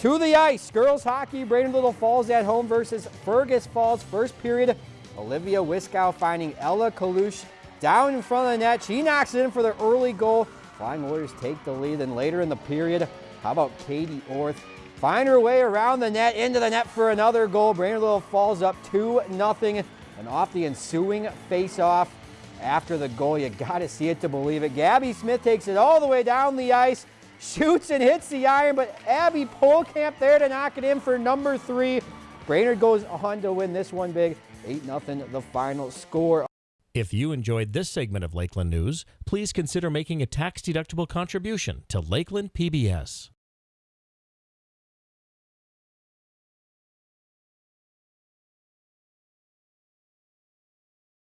To the ice, girls hockey, Brainerd Little Falls at home versus Fergus Falls. First period, Olivia Wiskow finding Ella Kalush down in front of the net. She knocks it in for the early goal. Flying Warriors take the lead. Then later in the period, how about Katie Orth? Find her way around the net, into the net for another goal. Brainerd Little falls up 2 0 and off the ensuing face-off after the goal. You got to see it to believe it. Gabby Smith takes it all the way down the ice, shoots and hits the iron, but Abby Polkamp there to knock it in for number three. Brainerd goes on to win this one big, 8-0 the final score. If you enjoyed this segment of Lakeland News, please consider making a tax-deductible contribution to Lakeland PBS.